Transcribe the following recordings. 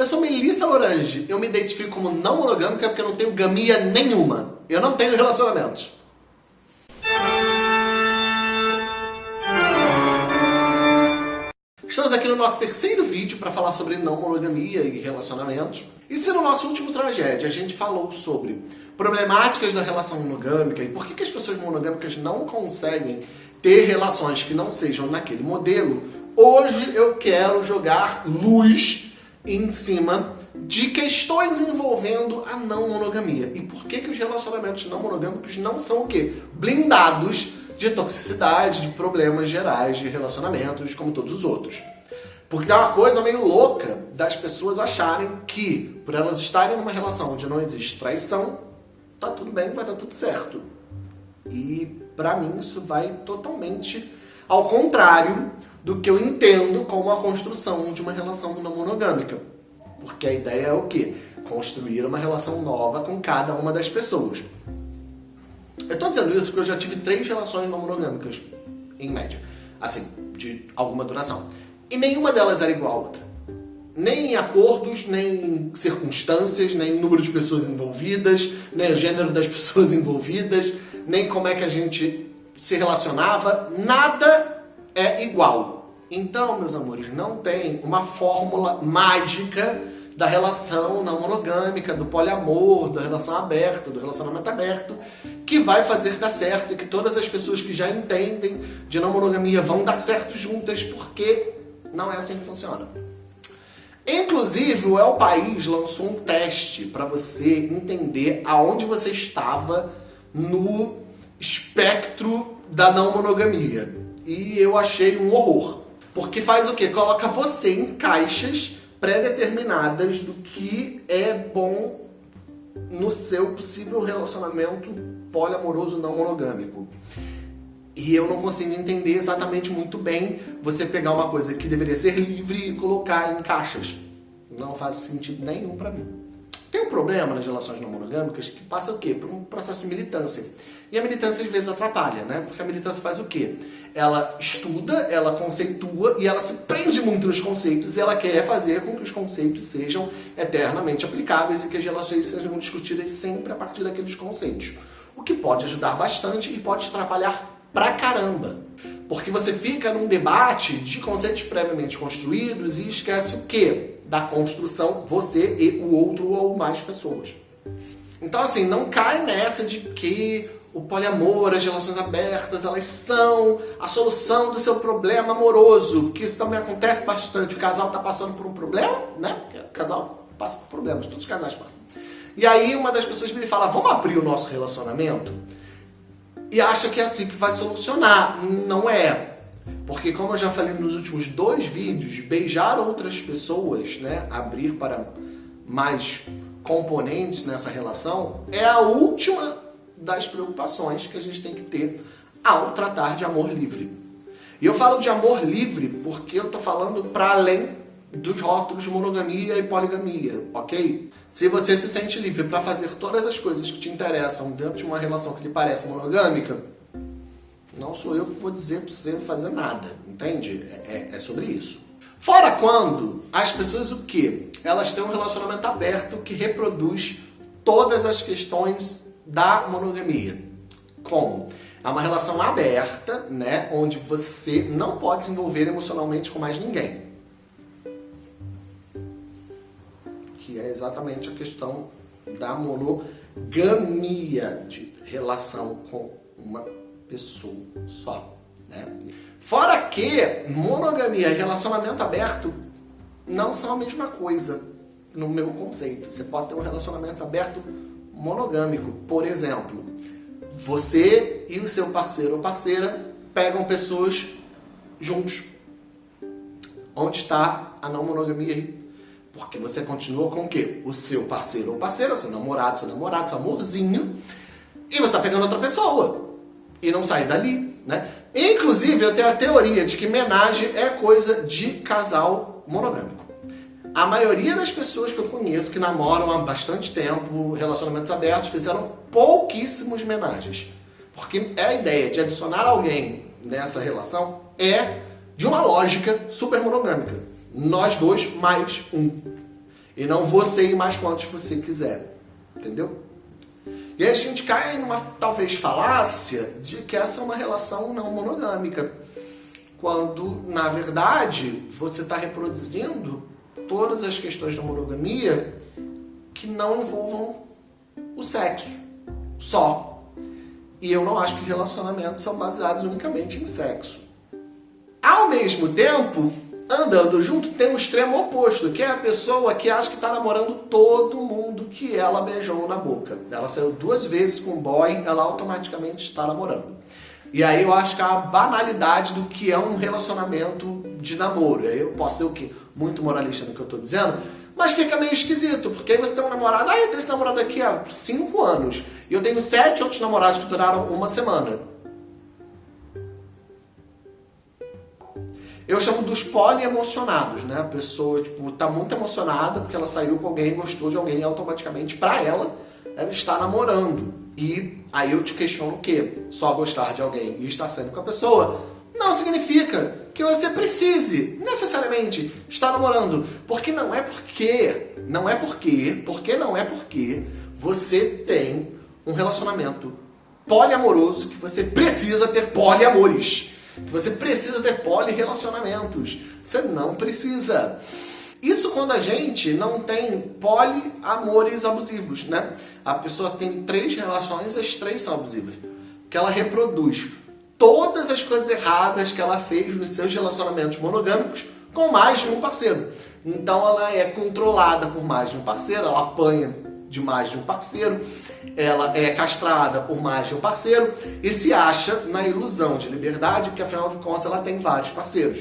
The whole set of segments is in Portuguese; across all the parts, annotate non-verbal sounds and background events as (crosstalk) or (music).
eu sou Melissa Lorange. Eu me identifico como não monogâmica porque eu não tenho gamia nenhuma. Eu não tenho relacionamentos. Estamos aqui no nosso terceiro vídeo para falar sobre não monogamia e relacionamentos. E se no nosso último tragédia a gente falou sobre problemáticas da relação monogâmica e por que, que as pessoas monogâmicas não conseguem ter relações que não sejam naquele modelo, hoje eu quero jogar luz em cima de questões envolvendo a não monogamia. E por que, que os relacionamentos não monogâmicos não são o quê? Blindados de toxicidade, de problemas gerais de relacionamentos, como todos os outros. Porque é uma coisa meio louca das pessoas acharem que, por elas estarem numa relação onde não existe traição, tá tudo bem, vai dar tudo certo. E para mim isso vai totalmente ao contrário do que eu entendo como a construção de uma relação não monogâmica. Porque a ideia é o quê? Construir uma relação nova com cada uma das pessoas. Eu tô dizendo isso porque eu já tive três relações não monogâmicas, em média. Assim, de alguma duração. E nenhuma delas era igual à outra. Nem em acordos, nem em circunstâncias, nem em número de pessoas envolvidas, nem o gênero das (laughs) pessoas envolvidas, nem como é que a gente se relacionava. Nada é igual. Então, meus amores, não tem uma fórmula mágica da relação não monogâmica, do poliamor, da relação aberta, do relacionamento aberto, que vai fazer dar certo e que todas as pessoas que já entendem de não monogamia vão dar certo juntas, porque não é assim que funciona. Inclusive, o El País lançou um teste para você entender aonde você estava no espectro da não monogamia. E eu achei um horror. Porque faz o quê? Coloca você em caixas pré-determinadas do que é bom no seu possível relacionamento poliamoroso não monogâmico. E eu não consigo entender exatamente muito bem você pegar uma coisa que deveria ser livre e colocar em caixas. Não faz sentido nenhum para mim. Tem um problema nas relações não monogâmicas que passa o quê? Por um processo de militância. E a militância às vezes atrapalha, né? Porque a militância faz o quê? Ela estuda, ela conceitua e ela se prende muito nos conceitos e ela quer fazer com que os conceitos sejam eternamente aplicáveis e que as relações sejam discutidas sempre a partir daqueles conceitos. O que pode ajudar bastante e pode atrapalhar pra caramba. Porque você fica num debate de conceitos previamente construídos e esquece o quê? Da construção, você e o outro ou mais pessoas. Então assim, não cai nessa de que o poliamor, as relações abertas, elas são a solução do seu problema amoroso, que isso também acontece bastante. O casal está passando por um problema, né? O casal passa por problemas, todos os casais passam. E aí uma das pessoas me fala, vamos abrir o nosso relacionamento? E acha que é assim que vai solucionar. Não é. Porque como eu já falei nos últimos dois vídeos, beijar outras pessoas, né? Abrir para mais componentes nessa relação, é a última das preocupações que a gente tem que ter ao tratar de amor livre. E eu falo de amor livre porque eu estou falando para além dos rótulos de monogamia e poligamia, ok? Se você se sente livre para fazer todas as coisas que te interessam dentro de uma relação que lhe parece monogâmica, não sou eu que vou dizer para você fazer nada, entende? É, é, é sobre isso. Fora quando as pessoas o quê? Elas têm um relacionamento aberto que reproduz todas as questões da monogamia. Como? É uma relação aberta, né, onde você não pode se envolver emocionalmente com mais ninguém. Que é exatamente a questão da monogamia, de relação com uma pessoa só. Né? Fora que monogamia e relacionamento aberto não são a mesma coisa, no meu conceito. Você pode ter um relacionamento aberto monogâmico. Por exemplo, você e o seu parceiro ou parceira pegam pessoas juntos. Onde está a não monogamia aí? Porque você continua com o quê? O seu parceiro ou parceira, seu namorado, seu namorado, seu amorzinho, e você está pegando outra pessoa. E não sai dali, né? Inclusive, eu tenho a teoria de que homenagem é coisa de casal monogâmico. A maioria das pessoas que eu conheço que namoram há bastante tempo, relacionamentos abertos, fizeram pouquíssimos homenagens. Porque é a ideia de adicionar alguém nessa relação é de uma lógica super monogâmica. Nós dois mais um. E não você ir mais quantos você quiser. Entendeu? E aí a gente cai numa talvez falácia de que essa é uma relação não monogâmica. Quando, na verdade, você está reproduzindo todas as questões da monogamia que não envolvam o sexo só. E eu não acho que relacionamentos são baseados unicamente em sexo. Ao mesmo tempo, andando junto, tem um extremo oposto, que é a pessoa que acha que está namorando todo mundo que ela beijou na boca. Ela saiu duas vezes com um boy, ela automaticamente está namorando. E aí eu acho que a banalidade do que é um relacionamento de namoro. Eu posso ser o quê? Muito moralista no que eu estou dizendo, mas fica meio esquisito, porque aí você tem um namorado, ah, eu tenho esse namorado aqui há 5 anos, e eu tenho sete outros namorados que duraram uma semana. Eu chamo dos poliemocionados, né? A pessoa, tipo, tá muito emocionada porque ela saiu com alguém, gostou de alguém, e automaticamente, pra ela, ela está namorando. E aí eu te questiono o quê? Só gostar de alguém e estar sendo com a pessoa não significa que você precise necessariamente estar namorando. Porque não é porque, não é porque, porque não é porque você tem um relacionamento poliamoroso que você precisa ter poliamores. Que você precisa ter polirelacionamentos. Você não precisa. Isso quando a gente não tem poliamores abusivos, né? A pessoa tem três relações, as três são abusivas. Que ela reproduz todas as coisas erradas que ela fez nos seus relacionamentos monogâmicos com mais de um parceiro. Então ela é controlada por mais de um parceiro, ela apanha de mais de um parceiro, ela é castrada por mais de um parceiro e se acha na ilusão de liberdade, porque afinal de contas ela tem vários parceiros.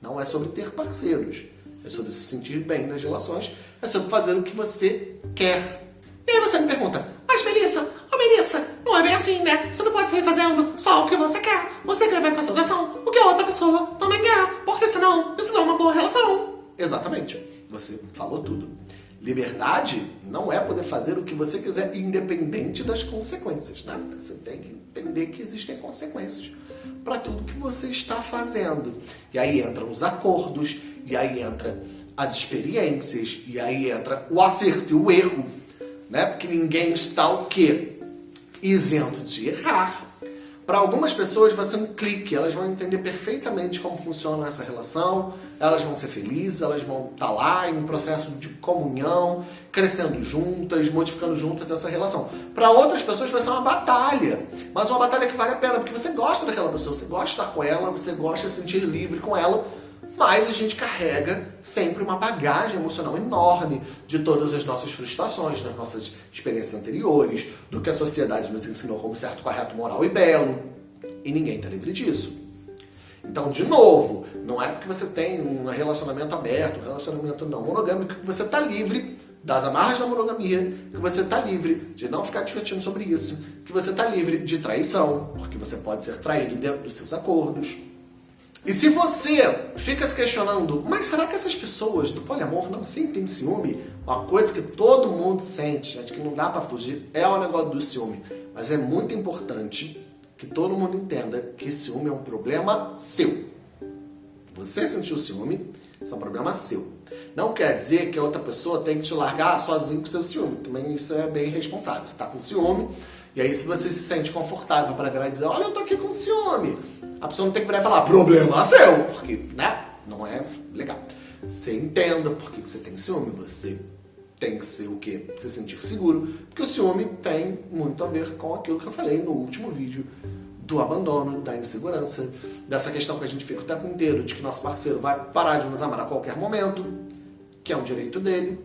Não é sobre ter parceiros, é sobre se sentir bem nas relações, é sobre fazer o que você quer. E aí você me pergunta, mas Melissa, Melissa, não é bem assim, né? Você não pode sair fazendo só o que você quer. Você quer levar em consideração o que a outra pessoa também quer. Porque senão isso não é uma boa relação. Exatamente. Você falou tudo. Liberdade não é poder fazer o que você quiser, independente das consequências, né? Você tem que entender que existem consequências para tudo que você está fazendo. E aí entram os acordos, e aí entra as experiências, e aí entra o acerto e o erro, né? Porque ninguém está o quê? Isento de errar. Para algumas pessoas vai ser um clique, elas vão entender perfeitamente como funciona essa relação, elas vão ser felizes, elas vão estar tá lá em um processo de comunhão, crescendo juntas, modificando juntas essa relação. Para outras pessoas vai ser uma batalha, mas uma batalha que vale a pena, porque você gosta daquela pessoa, você gosta de estar com ela, você gosta de se sentir livre com ela, mas a gente carrega sempre uma bagagem emocional enorme de todas as nossas frustrações, das nossas experiências anteriores, do que a sociedade nos ensinou como certo, correto, moral e belo. E ninguém está livre disso. Então, de novo, não é porque você tem um relacionamento aberto, um relacionamento não monogâmico, que você está livre das amarras da monogamia, que você está livre de não ficar discutindo sobre isso, que você está livre de traição, porque você pode ser traído dentro dos seus acordos. E se você fica se questionando, mas será que essas pessoas do poliamor não sentem ciúme? Uma coisa que todo mundo sente, gente, que não dá para fugir, é o negócio do ciúme. Mas é muito importante que todo mundo entenda que ciúme é um problema seu. Você sentiu ciúme, isso é um problema seu. Não quer dizer que a outra pessoa tem que te largar sozinho com seu ciúme. Também isso é bem irresponsável. Você está com ciúme, e aí se você se sente confortável para virar e dizer, olha, eu tô aqui com ciúme a pessoa não tem que virar e falar, problema seu, porque, né, não é legal. Você entenda por que você tem ciúme, você tem que ser o quê? Se sentir seguro, porque o ciúme tem muito a ver com aquilo que eu falei no último vídeo, do abandono, da insegurança, dessa questão que a gente fica o tempo inteiro, de que nosso parceiro vai parar de nos amar a qualquer momento, que é um direito dele,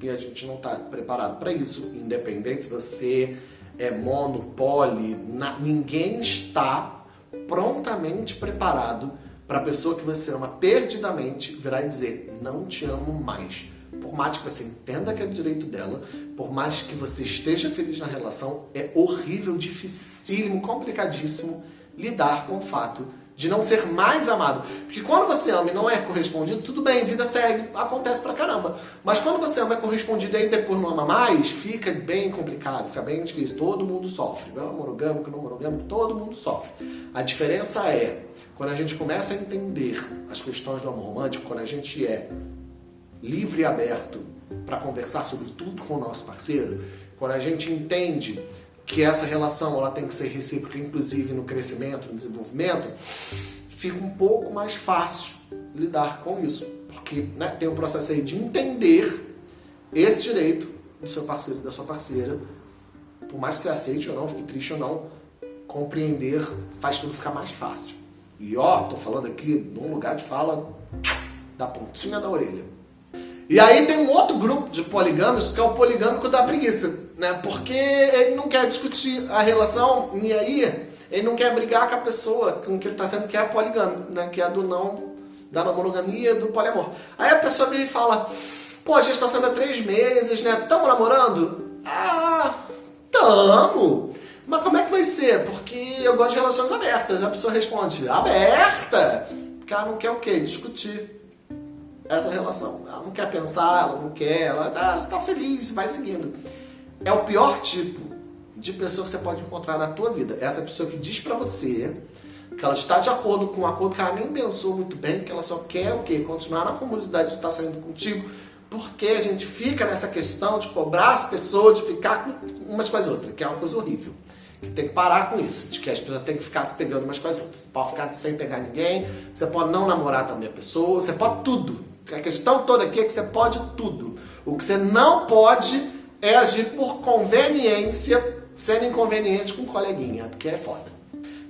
e a gente não está preparado para isso, independente se você é mono, poli, na, ninguém está prontamente preparado para a pessoa que você ama perdidamente virar e dizer: Não te amo mais. Por mais que você entenda que é direito dela, por mais que você esteja feliz na relação, é horrível, dificílimo, complicadíssimo lidar com o fato de não ser mais amado. Porque quando você ama e não é correspondido, tudo bem, vida segue, acontece pra caramba. Mas quando você ama é correspondido e aí depois não ama mais, fica bem complicado, fica bem difícil. Todo mundo sofre. Não monogâmico, não monogâmico, todo mundo sofre. A diferença é, quando a gente começa a entender as questões do amor romântico, quando a gente é livre e aberto para conversar sobre tudo com o nosso parceiro, quando a gente entende que essa relação ela tem que ser recíproca, inclusive no crescimento, no desenvolvimento, fica um pouco mais fácil lidar com isso. Porque né, tem o um processo aí de entender esse direito do seu parceiro e da sua parceira, por mais que você aceite ou não, fique triste ou não, compreender faz tudo ficar mais fácil. E ó, tô falando aqui num lugar de fala da pontinha da orelha. E aí tem um outro grupo de poligâmicos que é o poligâmico da preguiça, né? Porque ele não quer discutir a relação e aí ele não quer brigar com a pessoa com que ele está sendo que é poligâmico, né? Que é do não, da monogamia, do poliamor. Aí a pessoa vem e fala, pô, a está sendo há três meses, né? Tamo namorando? Ah, tamo! Mas como é que vai ser? Porque eu gosto de relações abertas. A pessoa responde, aberta? Porque ela não quer o quê? Discutir essa relação. Ela não quer pensar, ela não quer, ela tá, está feliz, vai seguindo. É o pior tipo de pessoa que você pode encontrar na tua vida. Essa pessoa que diz pra você que ela está de acordo com um acordo que ela nem pensou muito bem, que ela só quer o quê? Continuar na comunidade de estar saindo contigo, porque a gente fica nessa questão de cobrar as pessoas, de ficar com umas com as outras, que é uma coisa horrível. Que tem que parar com isso, de que as pessoas têm que ficar se pegando umas com as outras. Você pode ficar sem pegar ninguém, você pode não namorar também a pessoa, você pode tudo. A questão toda aqui é que você pode tudo. O que você não pode é agir por conveniência, sendo inconveniente com coleguinha, porque é foda.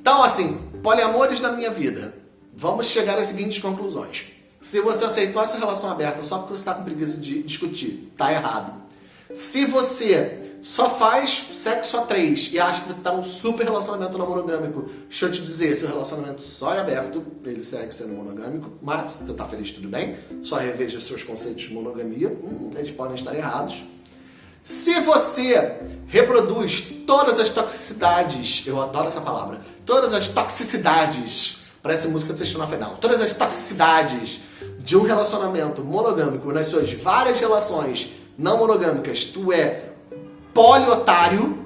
Então, assim, poliamores na minha vida. Vamos chegar às seguintes conclusões. Se você aceitou essa relação aberta só porque você está com preguiça de discutir, tá errado. Se você só faz sexo a três e acha que você está num super relacionamento não monogâmico, deixa eu te dizer, seu relacionamento só é aberto, ele segue sendo monogâmico, mas você está feliz, tudo bem. Só reveja seus conceitos de monogamia, hum, eles podem estar errados. Se você reproduz todas as toxicidades, eu adoro essa palavra, todas as toxicidades, parece música do Sexto Final, todas as toxicidades de um relacionamento monogâmico nas suas várias relações não monogâmicas, tu é poliotário.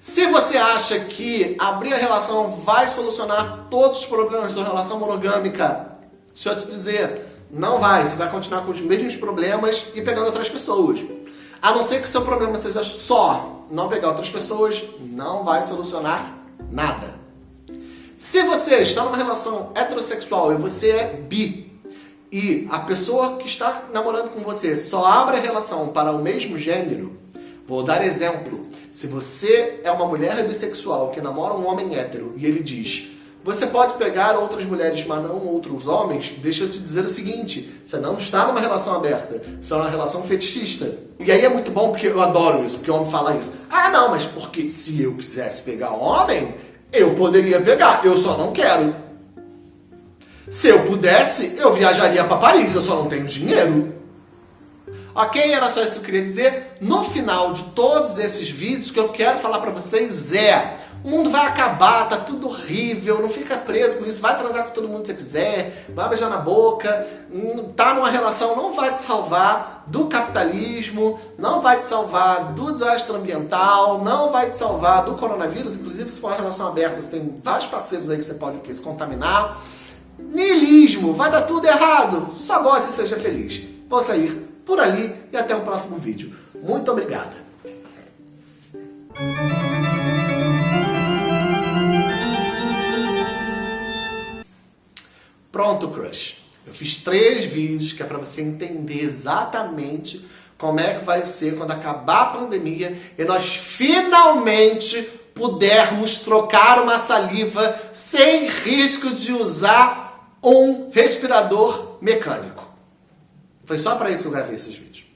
Se você acha que abrir a relação vai solucionar todos os problemas da relação monogâmica, deixa eu te dizer, não vai. Você vai continuar com os mesmos problemas e pegando outras pessoas. A não ser que o seu problema seja só não pegar outras pessoas, não vai solucionar nada. Se você está numa relação heterossexual e você é bi, e a pessoa que está namorando com você só abre a relação para o mesmo gênero, Vou dar exemplo. Se você é uma mulher bissexual que namora um homem hétero e ele diz você pode pegar outras mulheres, mas não outros homens, deixa eu te dizer o seguinte, você não está numa relação aberta, você é uma relação fetichista. E aí é muito bom, porque eu adoro isso, porque o homem fala isso. Ah, não, mas porque se eu quisesse pegar homem, eu poderia pegar, eu só não quero. Se eu pudesse, eu viajaria para Paris, eu só não tenho dinheiro. Ok? Era só isso que eu queria dizer. No final de todos esses vídeos, o que eu quero falar pra vocês é o mundo vai acabar, tá tudo horrível, não fica preso com isso, vai transar com todo mundo que você quiser, vai beijar na boca, hum, tá numa relação, não vai te salvar do capitalismo, não vai te salvar do desastre ambiental, não vai te salvar do coronavírus, inclusive se for uma relação aberta, você tem vários parceiros aí que você pode o quê? se contaminar. Nihilismo, vai dar tudo errado, só goste e seja feliz. Vou sair por ali e até o próximo vídeo. Muito obrigada! Eu fiz três vídeos que é para você entender exatamente como é que vai ser quando acabar a pandemia e nós finalmente pudermos trocar uma saliva sem risco de usar um respirador mecânico. Foi só para isso que eu gravei esses vídeos.